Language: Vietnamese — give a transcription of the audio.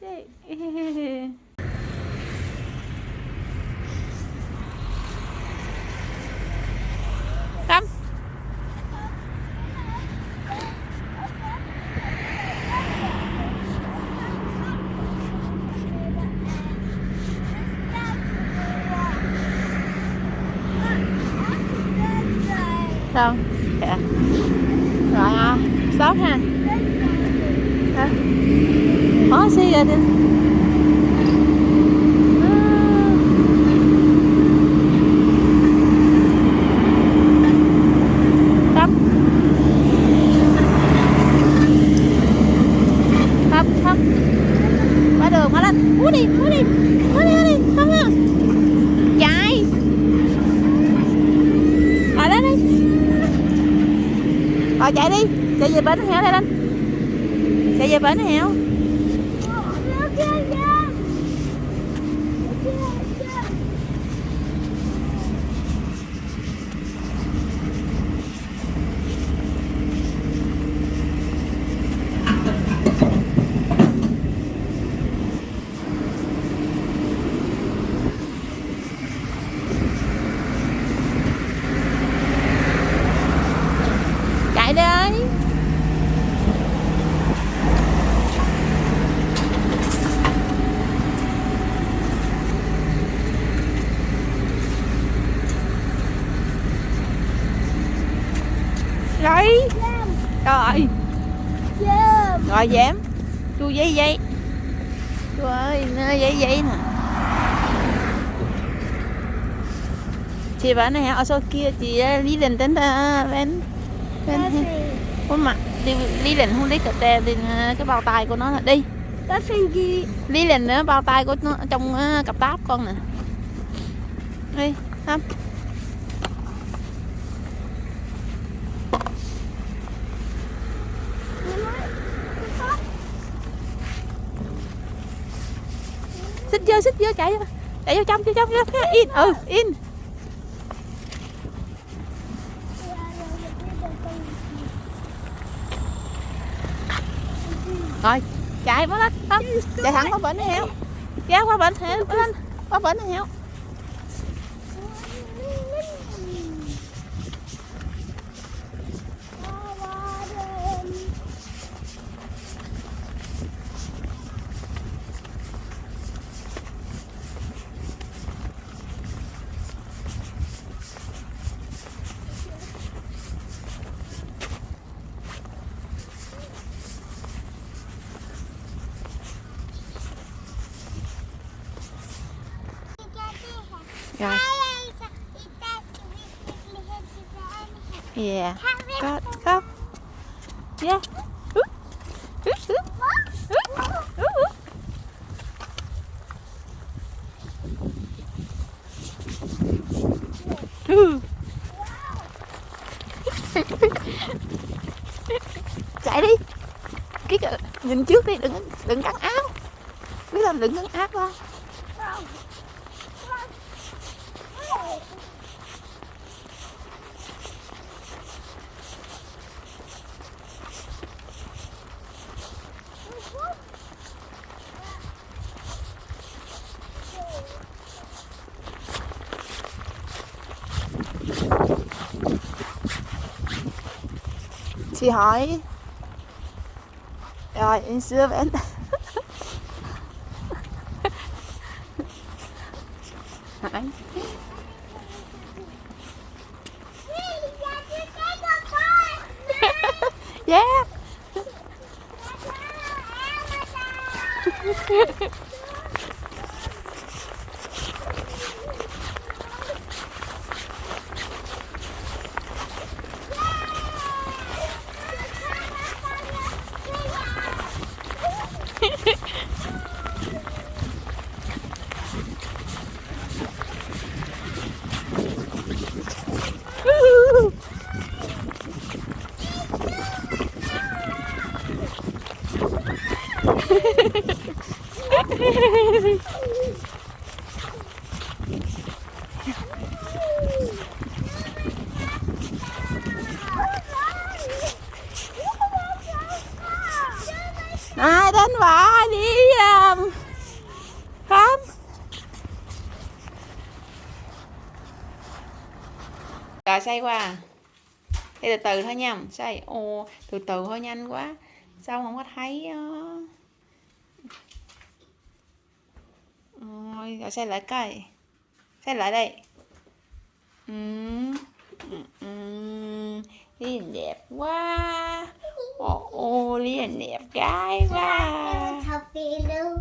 shake. Come. Dạ. Rồi à, Sốt ha. Hả? Có gì rồi đi. Đường lên. Đi, đi. Đi, đi. Chạy. Đi. Chạy đi. Chạy về bến heo đây lên. Chạy về bến heo. Lại đấy Rồi. Rồi. Rồi dám. Chu giấy giấy. Chu ơi, nó giấy giấy nè. Chị bảo này ở sau kia chị ờ, lý định đến ờ, bên Ủa mà đi lý định không lấy cà tè thì ờ, cái bao tay của nó là đi. Lý định nữa bao tay của nó trong ờ, cặp táp con nè. Đi không xích vô xích vô chạy vô. Chạy vô trong vô trong vô in ừ in rồi chạy mới lên chạy thẳng qua bển heo kéo qua bển heo lên qua bển heo rồi. Yeah. Có có yeah. Chạy đi. Cái cờ- nhìn trước đi, đừng đừng cắn áo. Biết làm đừng cắn áo không? Chị hỏi. Rồi em xưa bên hỏi yeah đến và đi um, khám rồi xây qua à. thì từ từ thôi nha. Xây ô từ từ thôi nhanh quá. Sao không có thấy rồi rồi xe lại cây xe lại đây. Ừ. Ừ. Ừ. đẹp quá. Only a nap guy. Wow.